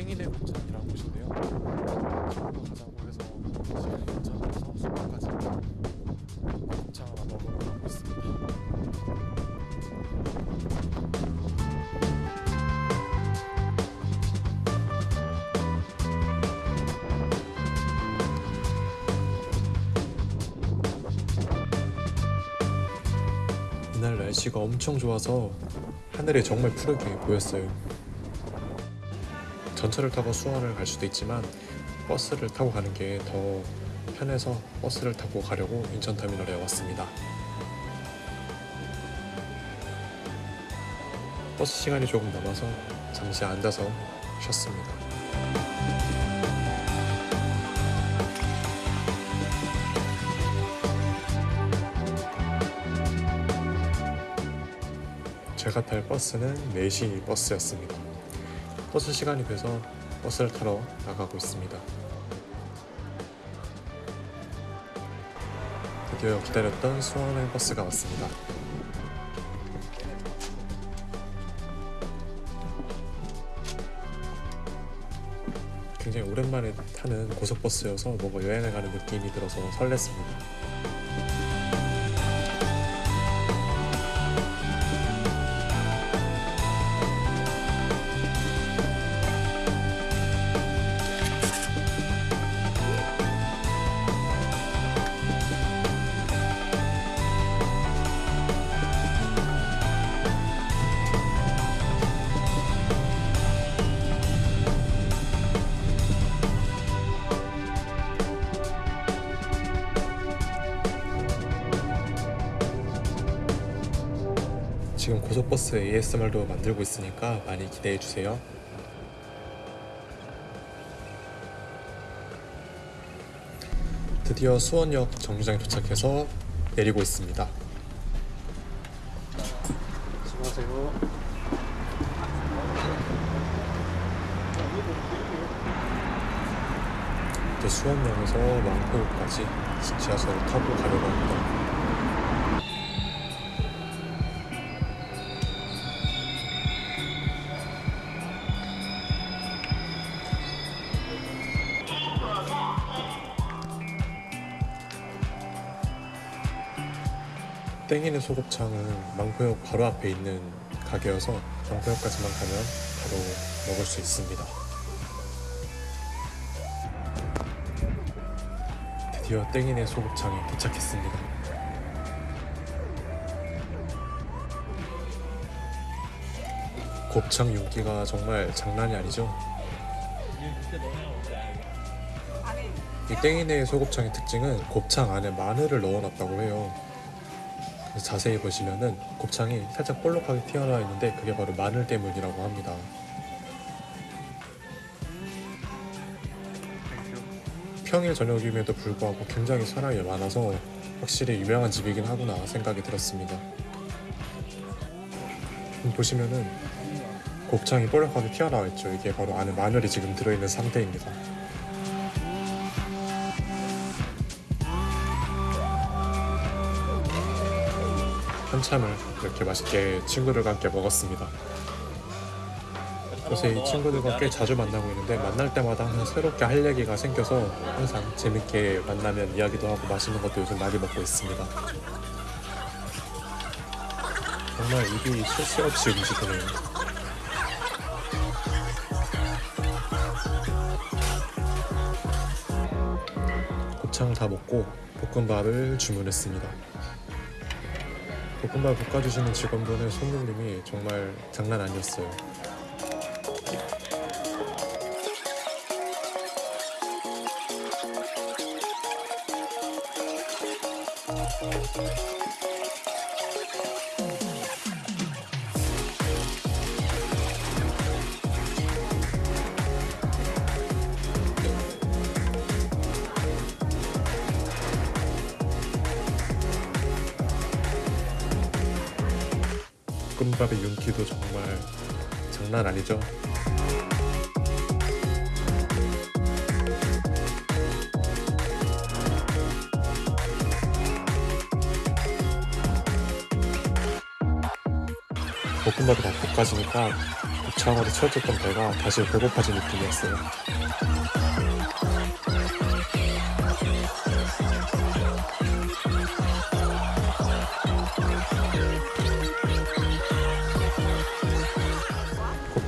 땡이네 곱창이라는 곳인데요. 가자고 해서 시간이 괜찮아서 수박까지 곱창 하나 먹으러 가고 있습니다. 이날 날씨가 엄청 좋아서 하늘이 정말 푸르게 보였어요. 전철을 타고 수원을 갈 수도 있지만 버스를 타고 가는 게 더 편해서 버스를 타고 가려고 인천터미널에 왔습니다. 버스 시간이 조금 남아서 잠시 앉아서 쉬었습니다. 제가 탈 버스는 4시 버스였습니다. 버스 시간이 돼서 버스를 타러 나가고 있습니다. 드디어 기다렸던 수원의 버스가 왔습니다. 굉장히 오랜만에 타는 고속버스여서 뭔가 여행을 가는 느낌이 들어서 설렜습니다. 고속버스 ASMR도 만들고 있으니까 많이 기대해 주세요. 드디어 수원역 정류장에 도착해서 내리고 있습니다. 이제 수원역에서 왕포까지 지하철을 타고 가려고 합니다. 땡이네 소곱창은 망포역 바로 앞에 있는 가게여서 망포역까지만 가면 바로 먹을 수 있습니다. 드디어 땡이네 소곱창에 도착했습니다. 곱창 윤기가 정말 장난이 아니죠? 이 땡이네 소곱창의 특징은 곱창 안에 마늘을 넣어놨다고 해요. 자세히 보시면은 곱창이 살짝 볼록하게 튀어나와 있는데 그게 바로 마늘 때문이라고 합니다. 평일 저녁임에도 불구하고 굉장히 사람이 많아서 확실히 유명한 집이긴 하구나 생각이 들었습니다. 음, 보시면은 곱창이 볼록하게 튀어나와 있죠. 이게 바로 안에 마늘이 지금 들어있는 상태입니다. 한참을 이렇게 맛있게 친구들과 함께 먹었습니다. 요새 이 친구들과 꽤 자주 만나고 있는데 만날 때마다 항상 새롭게 할 얘기가 생겨서 항상 재밌게 만나면 이야기도 하고 맛있는 것도 요즘 많이 먹고 있습니다. 정말 입이 쉴 새 없이 움직이네요. 곱창을 다 먹고 볶음밥을 주문했습니다. 볶음밥 볶아주시는 직원분의 손놀림이 정말 장난 아니었어요. 볶음밥의 윤기도 정말 장난 아니죠? 볶음밥이 다 볶아지니까 처음으로 채워졌던 배가 다시 배고파진 느낌이었어요.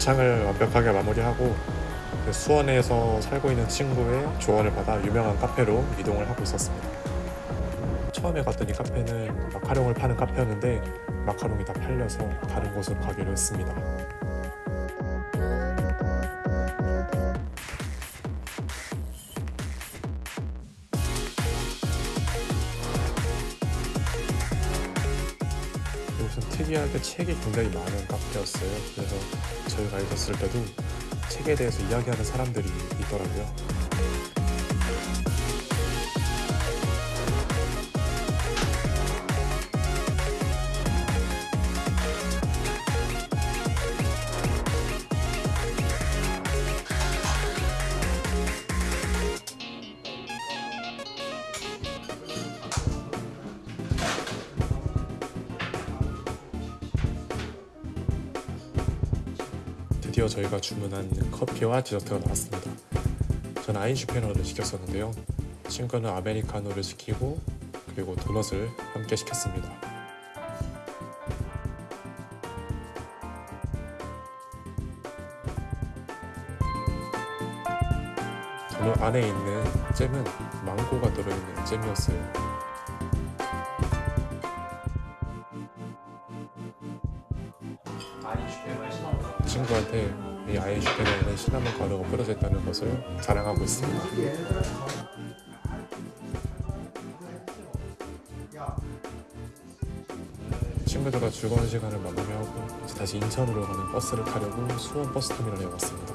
곱창을 완벽하게 마무리하고 그 수원에서 살고 있는 친구의 조언을 받아 유명한 카페로 이동을 하고 있었습니다. 처음에 갔더니 카페는 마카롱을 파는 카페였는데 마카롱이 다 팔려서 다른 곳으로 가기로 했습니다. 특이하게 책이 굉장히 많은 카페였어요. 그래서 저희가 있었을 때도 책에 대해서 이야기하는 사람들이 있더라고요. 드디어 저희가 주문한 커피와 디저트가 나왔습니다. 저는 아인슈페너를 시켰었는데요. 친구는 아메리카노를 시키고 그리고 도넛을 함께 시켰습니다. 도넛 안에 있는 잼은 망고가 들어있는 잼이었어요. 친구한테 이 아인슈페너에는 시나몬 가루가 뿌려져 있다는 것을 자랑하고 있습니다. 친구들과 즐거운 시간을 마무리하고 이제 다시 인천으로 가는 버스를 타려고 수원 버스터미널에 왔습니다.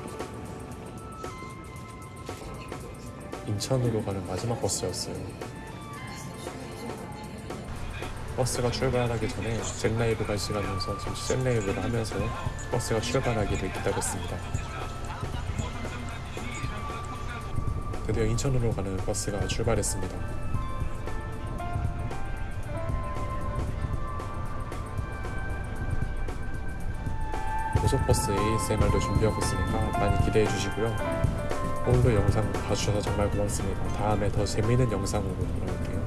인천으로 가는 마지막 버스였어요. 버스가 출발하기 전에 잭라이브가 시간이어서 잠시 잭라이브를 하면서 버스가 출발하기를 기다렸습니다. 드디어 인천으로 가는 버스가 출발했습니다. 고속버스 ASMR도 준비하고 있으니까 많이 기대해 주시고요. 오늘도 영상 봐주셔서 정말 고맙습니다. 다음에 더 재미있는 영상으로 돌아올게요.